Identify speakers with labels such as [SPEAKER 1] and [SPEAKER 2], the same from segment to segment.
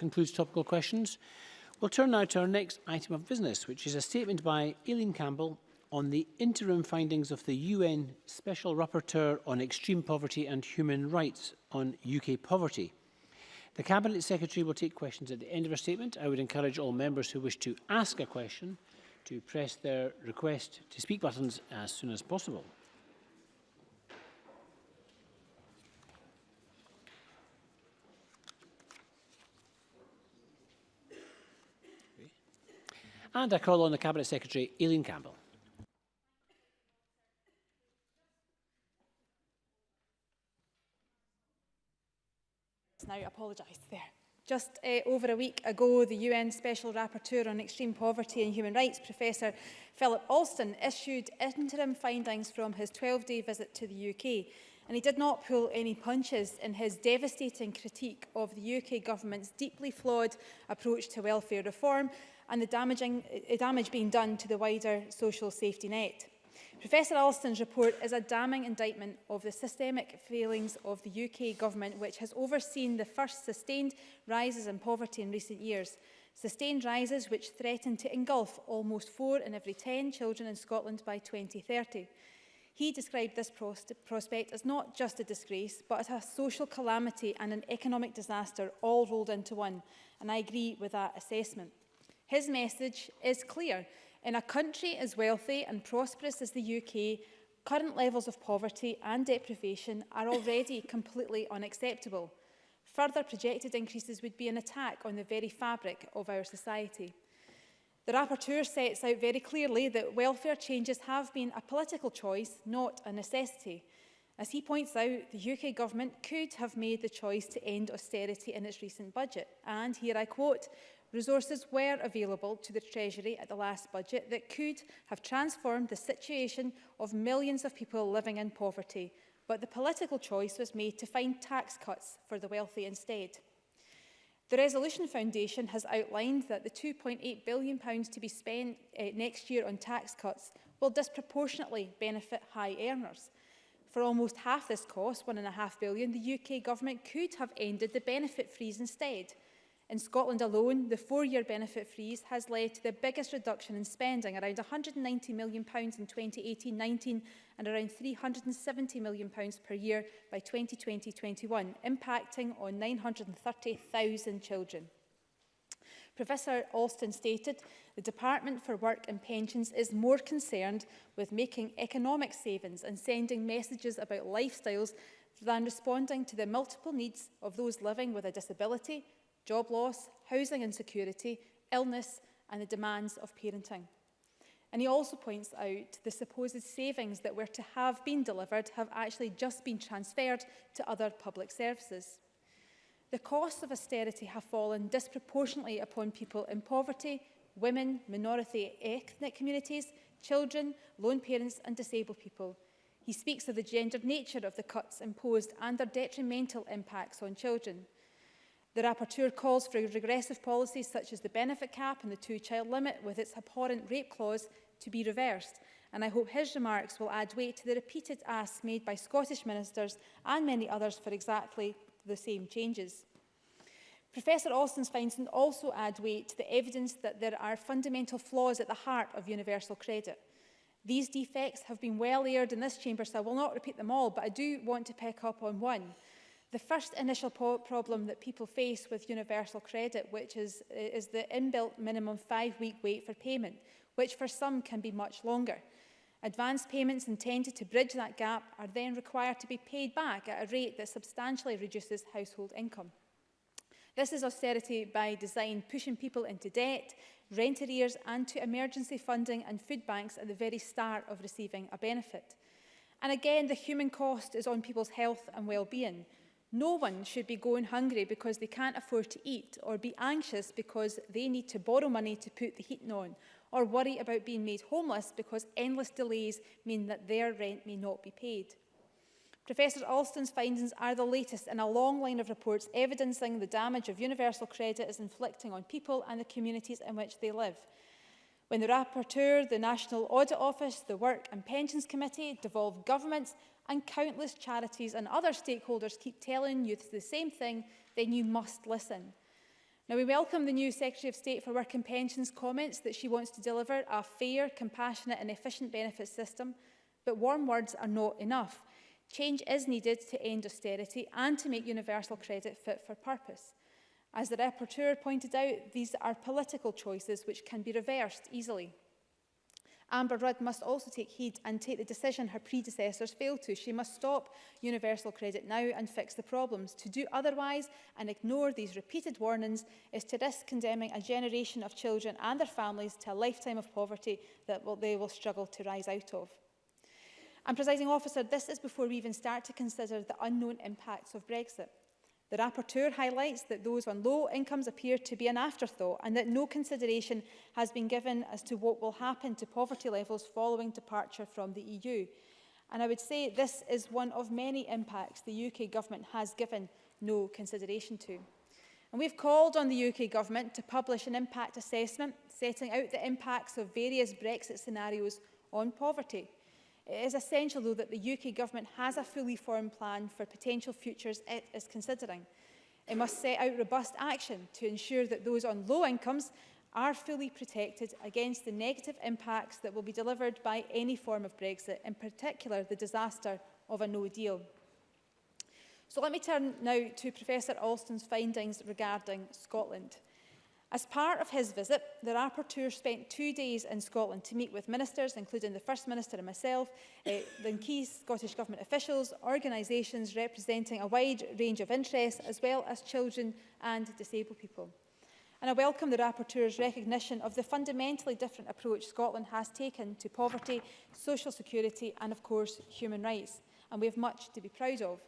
[SPEAKER 1] concludes topical questions. We'll turn now to our next item of business, which is a statement by Eileen Campbell on the interim findings of the UN Special Rapporteur on Extreme Poverty and Human Rights on UK poverty. The Cabinet Secretary will take questions at the end of her statement. I would encourage all members who wish to ask a question to press their request to speak buttons as soon as possible. And I call on the Cabinet Secretary, Eileen Campbell.
[SPEAKER 2] Now, I apologise there. Just uh, over a week ago, the UN Special Rapporteur on Extreme Poverty and Human Rights, Professor Philip Alston, issued interim findings from his 12-day visit to the UK and he did not pull any punches in his devastating critique of the UK government's deeply flawed approach to welfare reform and the damaging, uh, damage being done to the wider social safety net. Professor Alston's report is a damning indictment of the systemic failings of the UK government, which has overseen the first sustained rises in poverty in recent years. Sustained rises which threaten to engulf almost four in every 10 children in Scotland by 2030. He described this prospect as not just a disgrace, but as a social calamity and an economic disaster all rolled into one. And I agree with that assessment. His message is clear. In a country as wealthy and prosperous as the UK, current levels of poverty and deprivation are already completely unacceptable. Further projected increases would be an attack on the very fabric of our society. The Rapporteur sets out very clearly that welfare changes have been a political choice, not a necessity. As he points out, the UK government could have made the choice to end austerity in its recent budget. And here I quote, resources were available to the Treasury at the last budget that could have transformed the situation of millions of people living in poverty. But the political choice was made to find tax cuts for the wealthy instead. The Resolution Foundation has outlined that the £2.8 billion to be spent uh, next year on tax cuts will disproportionately benefit high earners. For almost half this cost, £1.5 billion, the UK government could have ended the benefit freeze instead – In Scotland alone, the four-year benefit freeze has led to the biggest reduction in spending, around £190 million in 2018-19 and around £370 million per year by 2020-21, impacting on 930,000 children. Professor Alston stated, the Department for Work and Pensions is more concerned with making economic savings and sending messages about lifestyles than responding to the multiple needs of those living with a disability, job loss, housing insecurity, illness and the demands of parenting. And he also points out the supposed savings that were to have been delivered have actually just been transferred to other public services. The costs of austerity have fallen disproportionately upon people in poverty, women, minority ethnic communities, children, lone parents and disabled people. He speaks of the gendered nature of the cuts imposed and their detrimental impacts on children. The rapporteur calls for regressive policies such as the benefit cap and the two-child limit with its abhorrent rape clause to be reversed. And I hope his remarks will add weight to the repeated asks made by Scottish ministers and many others for exactly the same changes. Professor Austin's findings also add weight to the evidence that there are fundamental flaws at the heart of universal credit. These defects have been well aired in this chamber, so I will not repeat them all, but I do want to pick up on one – The first initial problem that people face with universal credit, which is, is the inbuilt minimum five-week wait for payment, which for some can be much longer. Advance payments intended to bridge that gap are then required to be paid back at a rate that substantially reduces household income. This is austerity by design, pushing people into debt, rent arrears and to emergency funding and food banks at the very start of receiving a benefit. And again, the human cost is on people's health and well-being. No one should be going hungry because they can't afford to eat or be anxious because they need to borrow money to put the heating on or worry about being made homeless because endless delays mean that their rent may not be paid. Professor Alston's findings are the latest in a long line of reports evidencing the damage of universal credit is inflicting on people and the communities in which they live. When the Rapporteur, the National Audit Office, the Work and Pensions Committee, devolved governments and countless charities and other stakeholders keep telling youth the same thing, then you must listen. Now, we welcome the new Secretary of State for Work and Pensions comments that she wants to deliver a fair, compassionate and efficient benefits system, but warm words are not enough. Change is needed to end austerity and to make universal credit fit for purpose. As the rapporteur pointed out, these are political choices which can be reversed easily. Amber Rudd must also take heed and take the decision her predecessors failed to. She must stop universal credit now and fix the problems. To do otherwise and ignore these repeated warnings is to risk condemning a generation of children and their families to a lifetime of poverty that will, they will struggle to rise out of. And, presiding officer, this is before we even start to consider the unknown impacts of Brexit. The rapporteur highlights that those on low incomes appear to be an afterthought and that no consideration has been given as to what will happen to poverty levels following departure from the EU. And I would say this is one of many impacts the UK government has given no consideration to. And we've called on the UK government to publish an impact assessment setting out the impacts of various Brexit scenarios on poverty. It is essential, though, that the UK Government has a fully formed plan for potential futures it is considering. It must set out robust action to ensure that those on low incomes are fully protected against the negative impacts that will be delivered by any form of Brexit, in particular the disaster of a no deal. So let me turn now to Professor Alston's findings regarding Scotland. As part of his visit, the Rapporteur spent two days in Scotland to meet with ministers, including the First Minister and myself, uh, the key Scottish Government officials, organisations representing a wide range of interests, as well as children and disabled people. And I welcome the Rapporteur's recognition of the fundamentally different approach Scotland has taken to poverty, social security and, of course, human rights. And we have much to be proud of.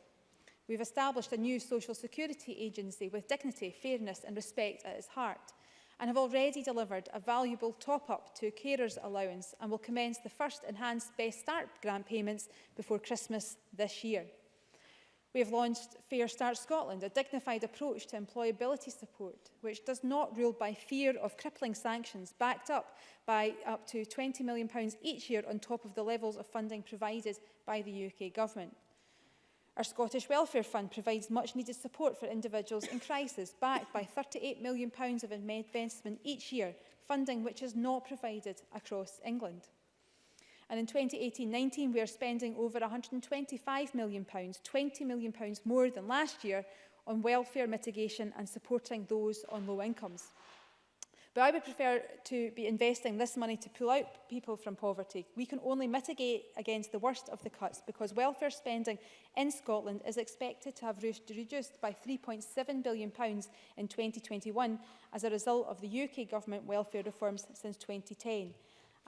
[SPEAKER 2] We've established a new social security agency with dignity, fairness and respect at its heart and have already delivered a valuable top-up to carers allowance and will commence the first enhanced Best Start grant payments before Christmas this year. We have launched Fair Start Scotland, a dignified approach to employability support, which does not rule by fear of crippling sanctions, backed up by up to £20 million each year on top of the levels of funding provided by the UK Government. Our Scottish Welfare Fund provides much needed support for individuals in crisis, backed by £38 million pounds of investment each year, funding which is not provided across England. And in 2018-19, we are spending over £125 million, pounds, £20 million pounds more than last year, on welfare mitigation and supporting those on low incomes. But I would prefer to be investing this money to pull out people from poverty. We can only mitigate against the worst of the cuts because welfare spending in Scotland is expected to have reduced by £3.7 billion pounds in 2021 as a result of the UK government welfare reforms since 2010.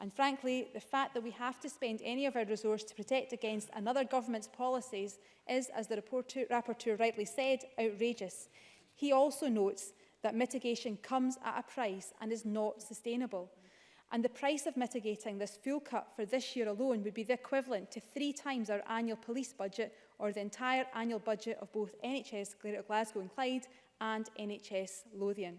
[SPEAKER 2] And frankly, the fact that we have to spend any of our resources to protect against another government's policies is, as the rapporteur rightly said, outrageous. He also notes that mitigation comes at a price and is not sustainable. And the price of mitigating this fuel cut for this year alone would be the equivalent to three times our annual police budget or the entire annual budget of both NHS Greater Glasgow and Clyde and NHS Lothian.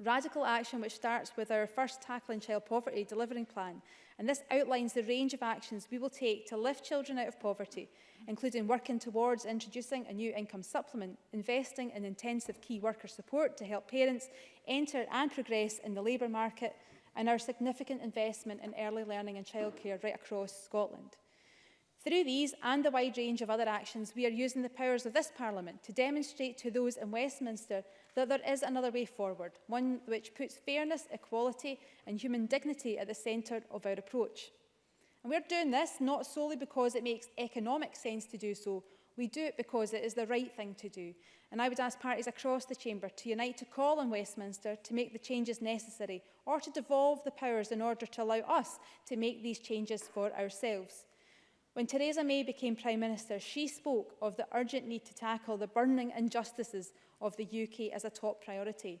[SPEAKER 2] Radical action which starts with our first Tackling Child Poverty Delivering Plan and this outlines the range of actions we will take to lift children out of poverty, including working towards introducing a new income supplement, investing in intensive key worker support to help parents enter and progress in the labour market, and our significant investment in early learning and childcare right across Scotland. Through these and the wide range of other actions, we are using the powers of this Parliament to demonstrate to those in Westminster that there is another way forward, one which puts fairness, equality and human dignity at the centre of our approach. And we're doing this not solely because it makes economic sense to do so, we do it because it is the right thing to do. And I would ask parties across the chamber to unite to call on Westminster to make the changes necessary or to devolve the powers in order to allow us to make these changes for ourselves. When Theresa May became Prime Minister, she spoke of the urgent need to tackle the burning injustices of the UK as a top priority.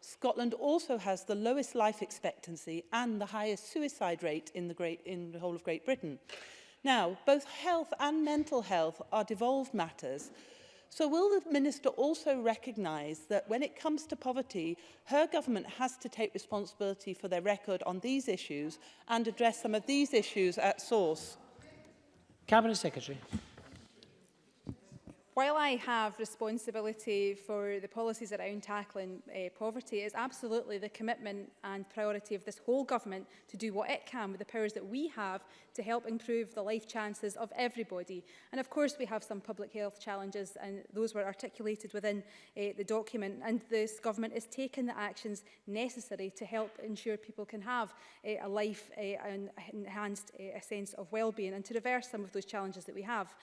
[SPEAKER 3] Scotland also has the lowest life expectancy and the highest suicide rate in the, great, in the whole of Great Britain. Now, both health and mental health are devolved matters, So will the Minister also recognise that when it comes to poverty, her government has to take responsibility for their record on these issues and address some of these issues at source?
[SPEAKER 1] Cabinet Secretary
[SPEAKER 2] while I have responsibility for the policies around tackling uh, poverty, is absolutely the commitment and priority of this whole government to do what it can with the powers that we have to help improve the life chances of everybody. And of course, we have some public health challenges and those were articulated within uh, the document. And this government is taking the actions necessary to help ensure people can have uh, a life uh, and enhanced uh, a sense of well-being and to reverse some of those challenges that we have.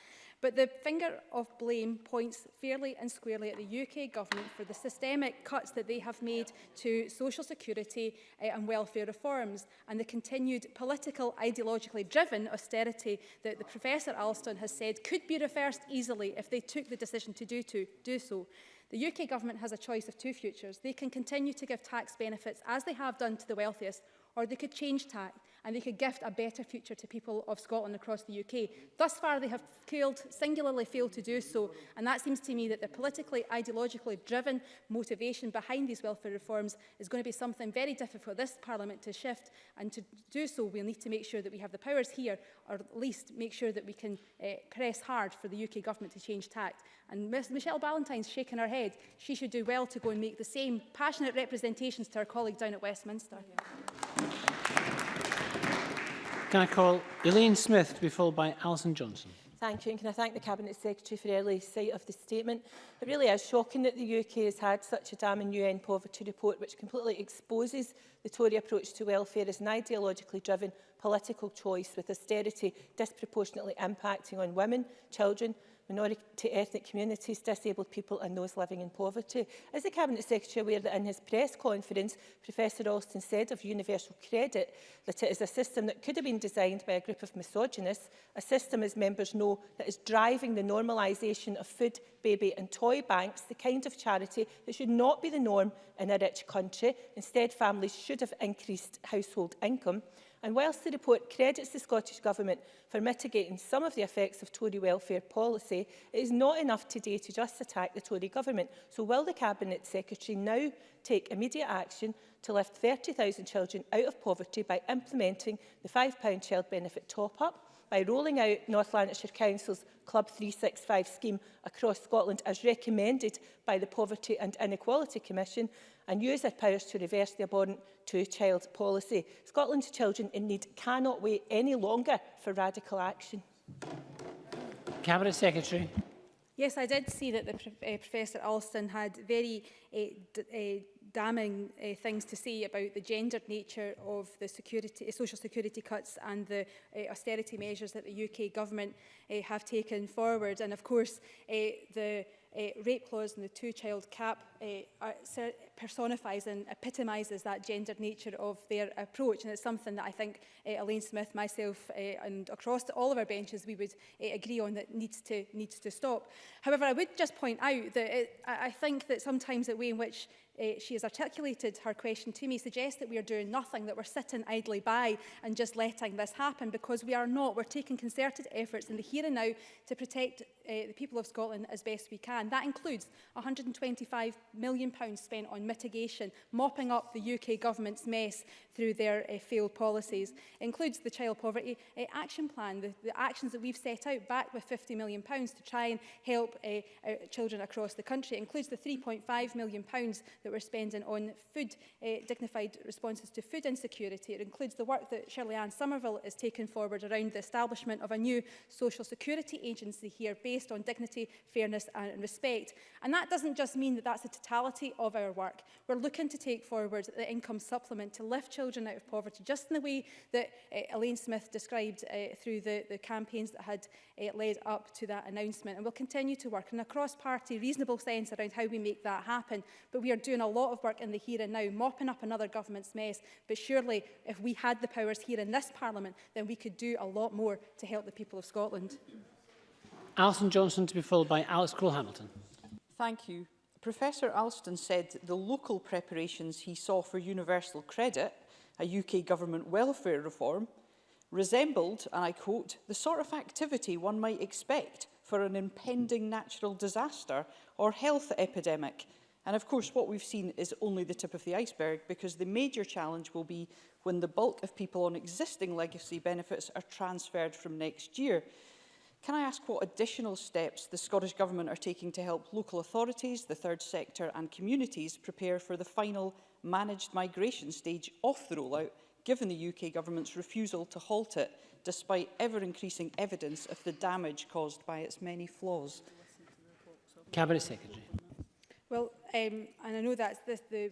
[SPEAKER 2] But the finger of blame points fairly and squarely at the UK government for the systemic cuts that they have made to social security uh, and welfare reforms and the continued political, ideologically driven austerity that the Professor Alston has said could be reversed easily if they took the decision to do, to, do so. The UK government has a choice of two futures. They can continue to give tax benefits as they have done to the wealthiest, or they could change tax and they could gift a better future to people of Scotland across the UK. Thus far, they have failed, singularly failed to do so, and that seems to me that the politically, ideologically driven motivation behind these welfare reforms is going to be something very difficult for this Parliament to shift, and to do so, we'll need to make sure that we have the powers here, or at least make sure that we can uh, press hard for the UK government to change tact. And Ms Michelle Ballantyne's shaking her head. She should do well to go and make the same passionate representations to her colleague down at Westminster. Yeah.
[SPEAKER 1] Can I call Eileen Smith to be followed by Alison Johnson?
[SPEAKER 4] Thank you, and can I thank the Cabinet Secretary for early sight of the statement. It really is shocking that the UK has had such a damning UN poverty report which completely exposes the Tory approach to welfare as an ideologically driven political choice with austerity disproportionately impacting on women, children minority ethnic communities, disabled people and those living in poverty. Is the Cabinet Secretary aware that in his press conference, Professor Alston said of universal credit that it is a system that could have been designed by a group of misogynists, a system, as members know, that is driving the normalisation of food, baby and toy banks, the kind of charity that should not be the norm in a rich country. Instead, families should have increased household income. And whilst the report credits the Scottish Government for mitigating some of the effects of Tory welfare policy, it is not enough today to just attack the Tory Government. So will the Cabinet Secretary now take immediate action to lift 30,000 children out of poverty by implementing the £5 child benefit top-up, by rolling out North Lanarkshire Council's Club 365 scheme across Scotland as recommended by the Poverty and Inequality Commission and use their powers to reverse the abhorrent two-child policy. Scotland's children in need cannot wait any longer for radical action.
[SPEAKER 1] Cabinet Secretary.
[SPEAKER 2] Yes, I did see that the uh, Professor Alston had very uh, uh, damning uh, things to say about the gendered nature of the security, eh, social security cuts and the uh, austerity measures that the UK government uh, have taken forward. And of course, uh, the uh, rape clause and the two-child cap uh, are, personifies and epitomizes that gendered nature of their approach. And it's something that I think uh, Elaine Smith, myself uh, and across all of our benches we would uh, agree on that needs to, needs to stop. However, I would just point out that it, I think that sometimes the way in which uh, she has articulated her question to me suggests that we are doing nothing, that we're sitting idly by and just letting this happen because we are not. We're taking concerted efforts in the here and now to protect uh, the people of Scotland as best we can. That includes 125 million pounds spent on mitigation, mopping up the UK government's mess through their uh, failed policies. It includes the Child Poverty uh, Action Plan, the, the actions that we've set out back with £50 million pounds to try and help uh, uh, children across the country. It includes the £3.5 million pounds that we're spending on food, uh, dignified responses to food insecurity. It includes the work that Shirley Ann Somerville has taken forward around the establishment of a new social security agency here based on dignity, fairness and respect. And that doesn't just mean that that's the totality of our work work, we're looking to take forward the income supplement to lift children out of poverty, just in the way that uh, Elaine Smith described uh, through the, the campaigns that had uh, led up to that announcement. And we'll continue to work in a cross-party, reasonable sense around how we make that happen. But we are doing a lot of work in the here and now, mopping up another government's mess. But surely, if we had the powers here in this parliament, then we could do a lot more to help the people of Scotland.
[SPEAKER 1] Alison Johnson to be followed by Alex Cole-Hamilton.
[SPEAKER 5] Thank you. Professor Alston said the local preparations he saw for universal credit, a UK government welfare reform, resembled, and I quote, the sort of activity one might expect for an impending natural disaster or health epidemic. And of course, what we've seen is only the tip of the iceberg because the major challenge will be when the bulk of people on existing legacy benefits are transferred from next year. Can I ask what additional steps the Scottish Government are taking to help local authorities, the third sector and communities prepare for the final managed migration stage off the rollout, given the UK Government's refusal to halt it, despite ever-increasing evidence of the damage caused by its many flaws?
[SPEAKER 1] Cabinet Secretary.
[SPEAKER 2] Well, um, and I know that's this, the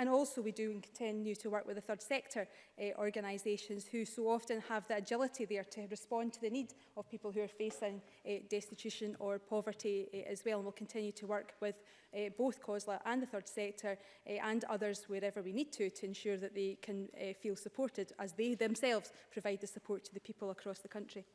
[SPEAKER 2] And also we do continue to work with the third sector uh, organisations who so often have the agility there to respond to the need of people who are facing uh, destitution or poverty uh, as well. And we'll continue to work with uh, both COSLA and the third sector uh, and others wherever we need to to ensure that they can uh, feel supported as they themselves provide the support to the people across the country.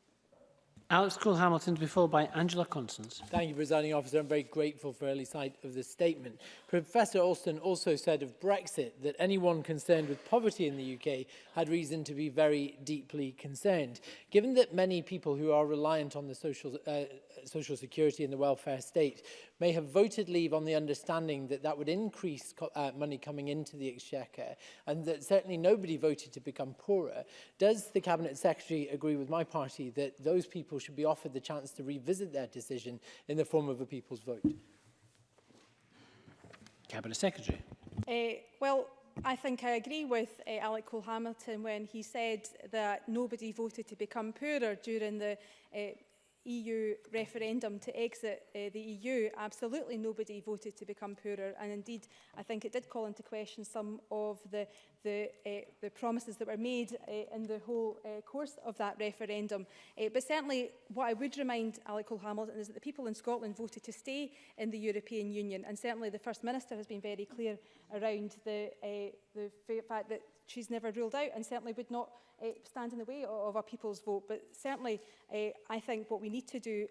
[SPEAKER 1] Alex Cole Hamilton to be followed by Angela Constance.
[SPEAKER 6] Thank you, Presiding Officer. I'm very grateful for early sight of this statement. Professor Alston also said of Brexit that anyone concerned with poverty in the UK had reason to be very deeply concerned. Given that many people who are reliant on the social, uh, social security and the welfare state may have voted leave on the understanding that that would increase co uh, money coming into the exchequer and that certainly nobody voted to become poorer, does the Cabinet Secretary agree with my party that those people people should be offered the chance to revisit their decision in the form of a people's vote.
[SPEAKER 1] Cabinet Secretary.
[SPEAKER 2] Uh, well, I think I agree with uh, Alec Cole-Hamilton when he said that nobody voted to become poorer during the uh, EU referendum to exit uh, the EU, absolutely nobody voted to become poorer. And indeed, I think it did call into question some of the the, uh, the promises that were made uh, in the whole uh, course of that referendum. Uh, but certainly what I would remind Alec Cole Hamilton is that the people in Scotland voted to stay in the European Union and certainly the First Minister has been very clear around the, uh, the fact that she's never ruled out and certainly would not uh, stand in the way of, our people's vote. But certainly uh, I think what we need to do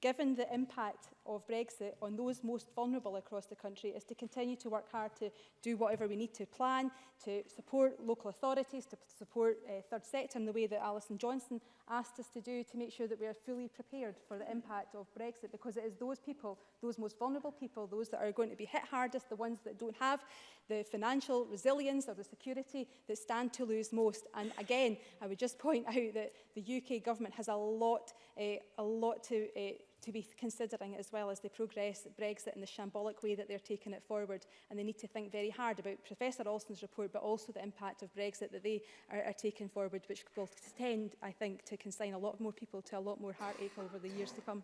[SPEAKER 2] given the impact of Brexit on those most vulnerable across the country, is to continue to work hard to do whatever we need to plan, to support local authorities, to support uh, third sector in the way that Alison Johnson asked us to do, to make sure that we are fully prepared for the impact of Brexit, because it is those people, those most vulnerable people, those that are going to be hit hardest, the ones that don't have the financial resilience or the security that stand to lose most. And again, I would just point out that the UK government has a lot, uh, a lot to uh, to be considering as well as they progress Brexit in the shambolic way that they're taking it forward. And they need to think very hard about Professor Olson's report, but also the impact of Brexit that they are, are taking forward, which will tend, I think, to consign a lot more people to a lot more heartache over the years to come.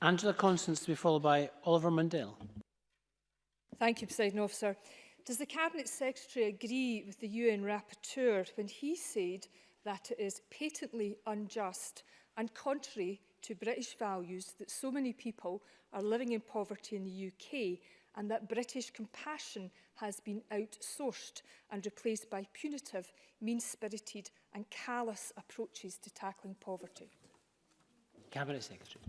[SPEAKER 1] Angela Constance to be followed by Oliver Mundell.
[SPEAKER 7] Thank you, President Officer. Does the Cabinet Secretary agree with the UN Rapporteur when he said that it is patently unjust and contrary to British values that so many people are living in poverty in the UK and that British compassion has been outsourced and replaced by punitive, mean-spirited and callous approaches to tackling poverty.
[SPEAKER 1] Cabinet Secretary.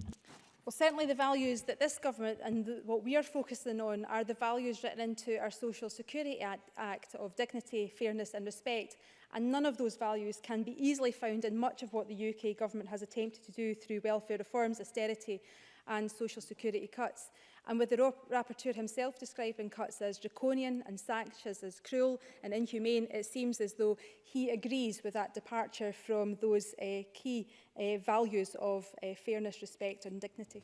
[SPEAKER 2] Well, certainly the values that this government and the, what we are focusing on are the values written into our Social Security Act, Act of dignity, fairness and respect. And none of those values can be easily found in much of what the UK government has attempted to do through welfare reforms, austerity and social security cuts. And with the rapporteur himself describing cuts as draconian and sanctions as cruel and inhumane, it seems as though he agrees with that departure from those uh, key uh, values of uh, fairness, respect and dignity.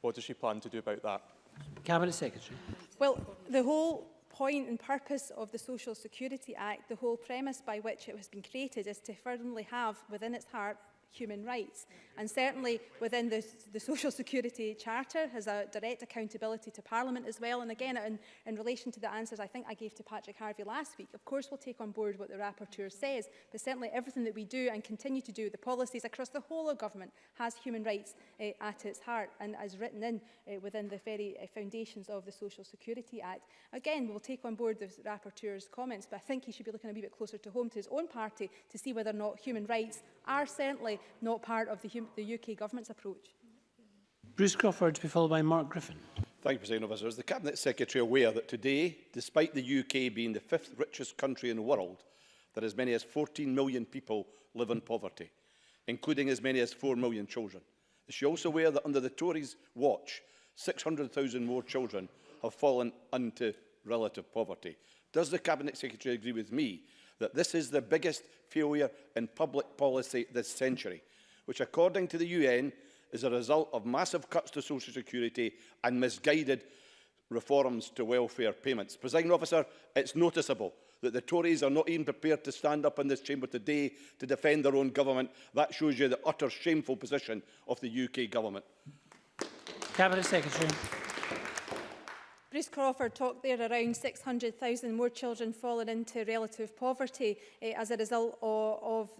[SPEAKER 8] What does she plan to do about that?
[SPEAKER 1] Cabinet Secretary.
[SPEAKER 2] Well, the whole point and purpose of the Social Security Act, the whole premise by which it has been created is to firmly have within its heart human rights. And certainly within the, the Social Security Charter has a direct accountability to Parliament as well. And again, in, in relation to the answers I think I gave to Patrick Harvey last week, of course we'll take on board what the Rapporteur says, but certainly everything that we do and continue to do, the policies across the whole of government has human rights uh, at its heart and as written in uh, within the very uh, foundations of the Social Security Act. Again, we'll take on board the Rapporteur's comments, but I think he should be looking a wee bit closer to home to his own party to see whether or not human rights are certainly not part of the, the UK government's approach.
[SPEAKER 1] Bruce Crawford to be followed by Mark Griffin.
[SPEAKER 9] Thank you, President Officer. Is the Cabinet Secretary aware that today, despite the UK being the fifth richest country in the world, that as many as 14 million people live in poverty, including as many as 4 million children? Is she also aware that under the Tories' watch, 600,000 more children have fallen into relative poverty? Does the Cabinet Secretary agree with me that this is the biggest failure in public policy this century, which according to the UN is a result of massive cuts to social security and misguided reforms to welfare payments. Presiding officer, it's noticeable that the Tories are not even prepared to stand up in this chamber today to defend their own government. That shows you the utter shameful position of the UK government.
[SPEAKER 1] Cabinet Secretary.
[SPEAKER 2] Bruce Crawford talked there around 600,000 more children falling into relative poverty eh, as a result of, of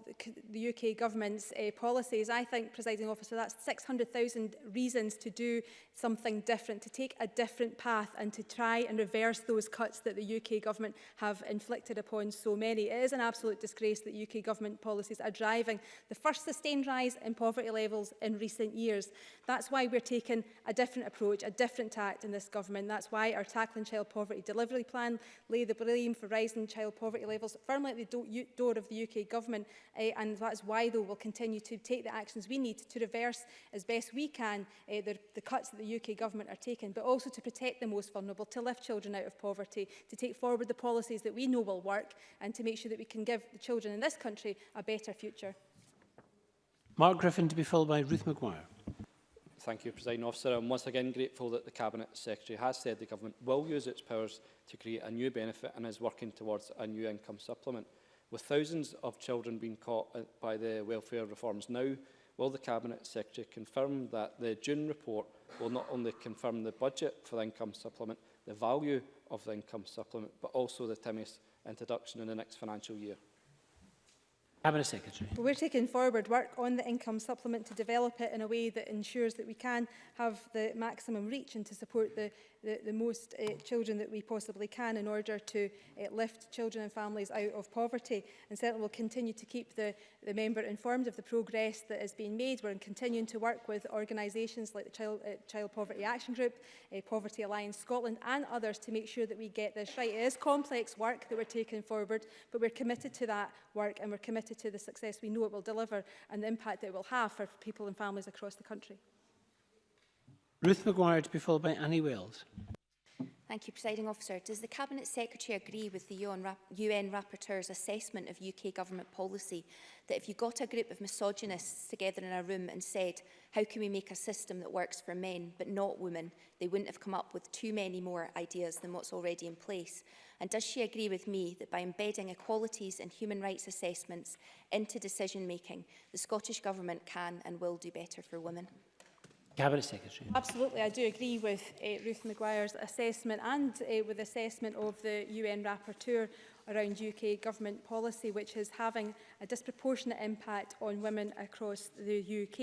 [SPEAKER 2] the UK government's eh, policies. I think, presiding officer, that's 600,000 reasons to do something different, to take a different path and to try and reverse those cuts that the UK government have inflicted upon so many. It is an absolute disgrace that UK government policies are driving the first sustained rise in poverty levels in recent years. That's why we're taking a different approach, a different tact in this government. That's why why our Tackling Child Poverty Delivery Plan lay the blame for rising child poverty levels firmly at the do door of the UK Government uh, and that is why though we'll continue to take the actions we need to reverse as best we can uh, the, the cuts that the UK Government are taking but also to protect the most vulnerable, to lift children out of poverty, to take forward the policies that we know will work and to make sure that we can give the children in this country a better future.
[SPEAKER 1] Mark Griffin to be followed by Ruth Maguire.
[SPEAKER 10] Thank you, President Officer. I'm once again grateful that the Cabinet Secretary has said the Government will use its powers to create a new benefit and is working towards a new income supplement. With thousands of children being caught uh, by the welfare reforms now, will the Cabinet Secretary confirm that the June report will not only confirm the budget for the income supplement, the value of the income supplement, but also the TIMIS introduction in the next financial year?
[SPEAKER 1] Cabinet Secretary.
[SPEAKER 2] Well, we're taking forward work on the income supplement to develop it in a way that ensures that we can have the maximum reach and to support the, the, the most uh, children that we possibly can in order to uh, lift children and families out of poverty. And certainly we'll continue to keep the, the member informed of the progress that has been made. We're continuing to work with organisations like the Child, uh, Child Poverty Action Group, uh, Poverty Alliance Scotland and others to make sure that we get this right. It is complex work that we're taking forward, but we're committed to that work and we're committed committed to the success we know it will deliver and the impact that it will have for people and families across the country.
[SPEAKER 1] Ruth McGuire to be followed by Annie Wales.
[SPEAKER 11] Thank you, Presiding Officer. Does the Cabinet Secretary agree with the UN, Rap UN Rapporteur's assessment of UK government policy that if you got a group of misogynists together in a room and said, how can we make a system that works for men but not women, they wouldn't have come up with too many more ideas than what's already in place? And does she agree with me that by embedding equalities and human rights assessments into decision-making, the Scottish Government can and will do better for women?
[SPEAKER 1] Cabinet Secretary.
[SPEAKER 2] Absolutely, I do agree with uh, Ruth Maguire's assessment and uh, with the assessment of the UN Rapporteur around UK government policy, which is having a disproportionate impact on women across the UK.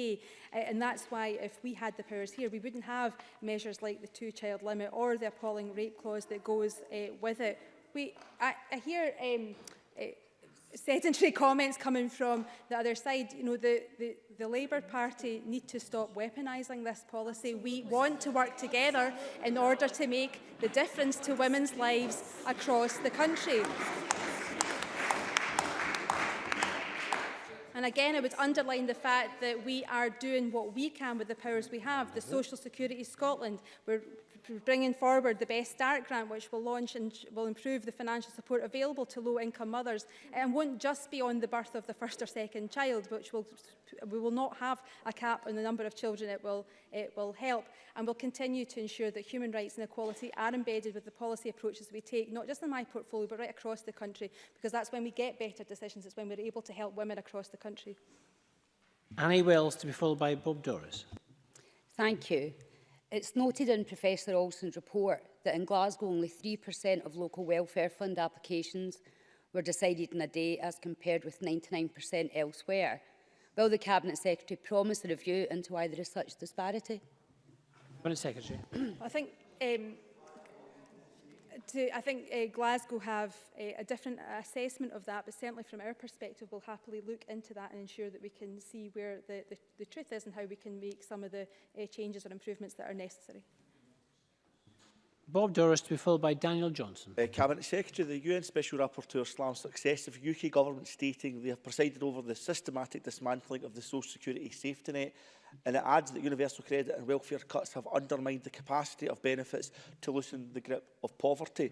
[SPEAKER 2] Uh, eh, and that's why if we had the powers here, we wouldn't have measures like the two-child limit or the appalling rape clause that goes uh, with it. We, I, I hear um, uh, sedentary comments coming from the other side. You know, the, the, the Labour Party need to stop weaponising this policy. We want to work together in order to make the difference to women's lives across the country. And again, I would underline the fact that we are doing what we can with the powers we have. The Social Security Scotland, we're bringing forward the Best Start grant, which will launch and will improve the financial support available to low-income mothers eh, and won't just be on the birth of the first or second child, which will, we will not have a cap on the number of children it will, it will help. And we'll continue to ensure that human rights and equality are embedded with the policy approaches we take, not just in my portfolio, but right across the country, because that's when we get better decisions, it's when we're able to help women across the country.
[SPEAKER 1] Annie Wells to be followed by Bob Doris.
[SPEAKER 12] Thank you. It's noted in Professor Olson's report that in Glasgow only 3% of local welfare fund applications were decided in a day as compared with 99% elsewhere. Will the Cabinet Secretary promise a review into why there is such disparity?
[SPEAKER 1] Cabinet Secretary.
[SPEAKER 2] I think um, to, I think uh, Glasgow have a, a different assessment of that, but certainly from our perspective, we'll happily look into that and ensure that we can see where the, the, the truth is and how we can make some of the uh, changes or improvements that are necessary.
[SPEAKER 1] Bob Doris to be followed by Daniel Johnson.
[SPEAKER 13] Uh, Cabinet Secretary, the UN Special Rapporteur slams successive UK government stating they have presided over the systematic dismantling of the social security safety net and it adds that universal credit and welfare cuts have undermined the capacity of benefits to loosen the grip of poverty.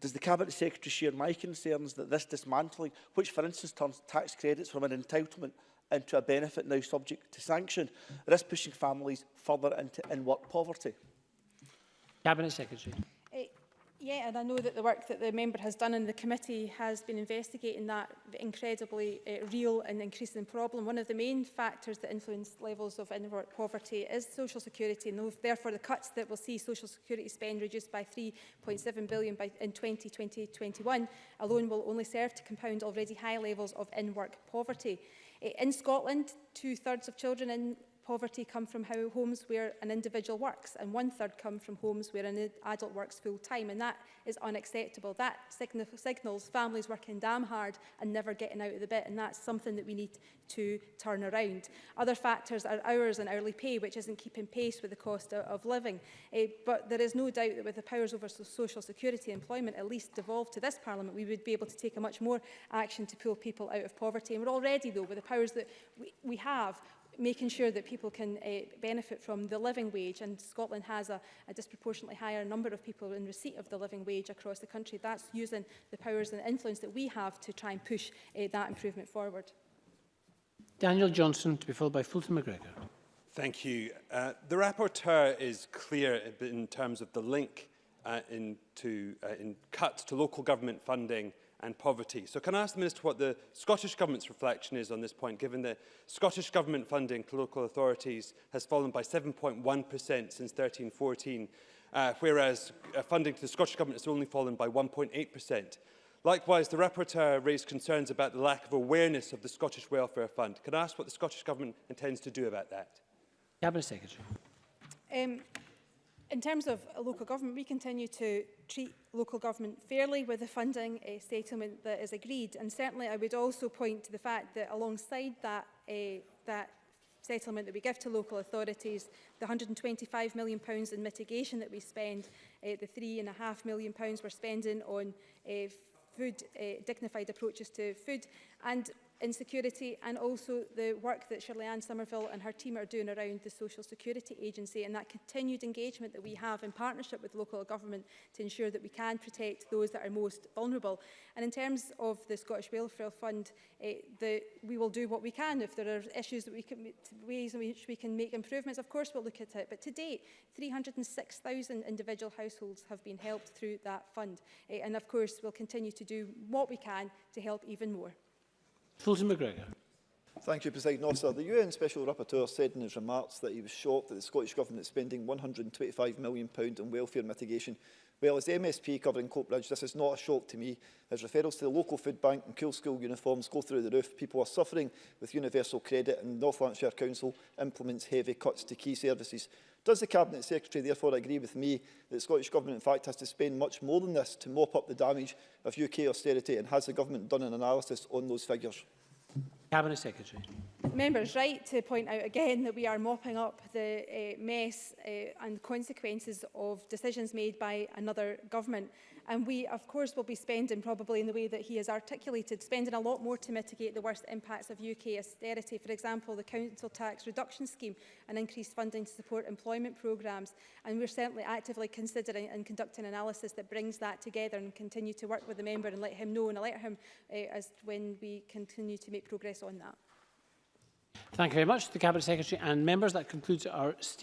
[SPEAKER 13] Does the Cabinet Secretary share my concerns that this dismantling, which for instance turns tax credits from an entitlement into a benefit now subject to sanction, risks pushing families further into in-work poverty?
[SPEAKER 1] Cabinet Secretary.
[SPEAKER 2] Uh, yeah, and I know that the work that the member has done in the committee has been investigating that incredibly uh, real and increasing problem. One of the main factors that influence levels of in poverty is social security, and therefore the cuts that will see social security spend reduced by 3.7 billion by, in 2020-21 alone will only serve to compound already high levels of in-work poverty. Eh, in Scotland, two-thirds of children in poverty come from how homes where an individual works and one third come from homes where an adult works full time and that is unacceptable. That sign signals families working damn hard and never getting out of the bit and that's something that we need to turn around. Other factors are hours and hourly pay which isn't keeping pace with the cost of, of living uh, but there is no doubt that with the powers over social security employment at least devolved to this parliament we would be able to take a much more action to pull people out of poverty and we're already though with the powers that we, we have making sure that people can uh, benefit from the living wage and Scotland has a, a disproportionately higher number of people in receipt of the living wage across the country. That's using the powers and influence that we have to try and push uh, that improvement forward.
[SPEAKER 1] Daniel Johnson to be followed by Fulton McGregor.
[SPEAKER 14] Thank you. Uh, the rapporteur is clear in terms of the link uh, in, to, uh, in cuts to local government funding and poverty. So can I ask the Minister what the Scottish Government's reflection is on this point, given that Scottish Government funding to local authorities has fallen by 7.1% since 1314, uh, whereas uh, funding to the Scottish Government has only fallen by 1.8%. Likewise, the rapporteur raised concerns about the lack of awareness of the Scottish Welfare Fund. Can I ask what the Scottish Government intends to do about that?
[SPEAKER 1] Cabinet Secretary.
[SPEAKER 2] Um, in terms of local government, we continue to treat local government fairly with the funding uh, eh, settlement that is agreed. And certainly I would also point to the fact that alongside that, uh, that settlement that we give to local authorities, the £125 million pounds in mitigation that we spend, uh, the £3.5 million pounds we're spending on uh, food, uh, dignified approaches to food. And insecurity and also the work that Shirley Ann Somerville and her team are doing around the Social Security Agency and that continued engagement that we have in partnership with local government to ensure that we can protect those that are most vulnerable. And in terms of the Scottish Welfare Fund, eh, the, we will do what we can. If there are issues that we can, ways in which we can make improvements, of course we'll look at it. But to date, 306,000 individual households have been helped through that fund. Eh, and of course, we'll continue to do what we can to help even more.
[SPEAKER 1] Fulton McGregor.
[SPEAKER 15] Thank you, President Officer. The UN Special Rapporteur said in his remarks that he was shocked that the Scottish Government is spending £125 million on welfare mitigation. Well, as the MSP covering Coatbridge, this is not a shock to me. As referrals to the local food bank and cool school uniforms go through the roof, people are suffering with universal credit and North Lancashire Council implements heavy cuts to key services. Does the Cabinet Secretary therefore agree with me that the Scottish Government in fact has to spend much more than this to mop up the damage of UK austerity and has the Government done an analysis on those figures?
[SPEAKER 1] Cabinet Secretary.
[SPEAKER 2] Members right to point out again that we are mopping up the uh, mess uh, and consequences of decisions made by another government. And we, of course, will be spending, probably in the way that he has articulated, spending a lot more to mitigate the worst impacts of UK austerity. For example, the council tax reduction scheme and increased funding to support employment programmes. And we're certainly actively considering and conducting analysis that brings that together and continue to work with the member and let him know and let him uh, as when we continue to make progress on that.
[SPEAKER 1] Thank you very much, to the Cabinet Secretary and members. That concludes our statement.